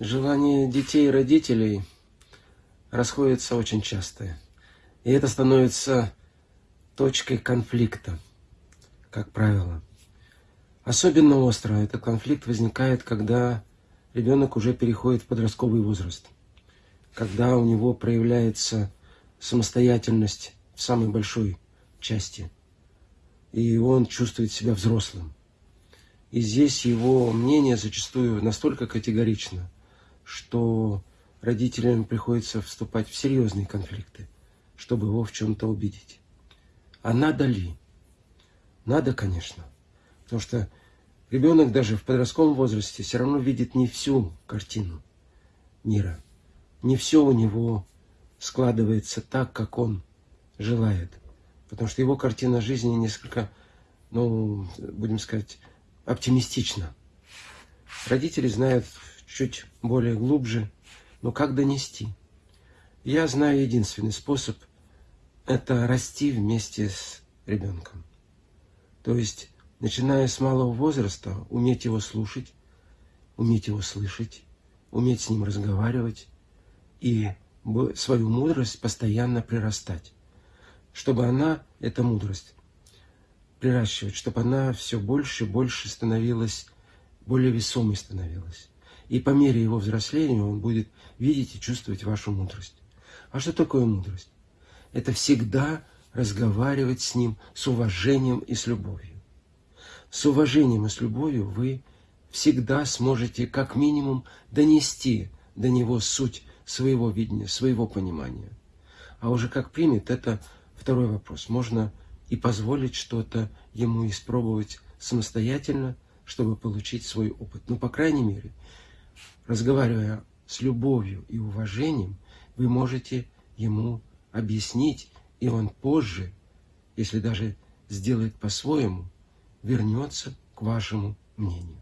Желания детей и родителей расходятся очень часто. И это становится точкой конфликта, как правило. Особенно остро этот конфликт возникает, когда ребенок уже переходит в подростковый возраст, когда у него проявляется самостоятельность в самой большой части, и он чувствует себя взрослым. И здесь его мнение зачастую настолько категорично, что родителям приходится вступать в серьезные конфликты, чтобы его в чем-то убедить. А надо ли? Надо, конечно. Потому что ребенок даже в подростковом возрасте все равно видит не всю картину мира. Не все у него складывается так, как он желает. Потому что его картина жизни несколько, ну, будем сказать, оптимистична. Родители знают чуть более глубже, но как донести? Я знаю единственный способ – это расти вместе с ребенком. То есть, начиная с малого возраста, уметь его слушать, уметь его слышать, уметь с ним разговаривать и свою мудрость постоянно прирастать, чтобы она, эта мудрость, приращивать, чтобы она все больше и больше становилась, более весомой становилась. И по мере его взросления он будет видеть и чувствовать вашу мудрость. А что такое мудрость? Это всегда разговаривать с ним с уважением и с любовью. С уважением и с любовью вы всегда сможете как минимум донести до него суть своего видения, своего понимания. А уже как примет, это второй вопрос. Можно и позволить что-то ему испробовать самостоятельно, чтобы получить свой опыт. Ну, по крайней мере, разговаривая с любовью и уважением, вы можете ему объяснить, и он позже, если даже сделает по-своему, вернется к вашему мнению.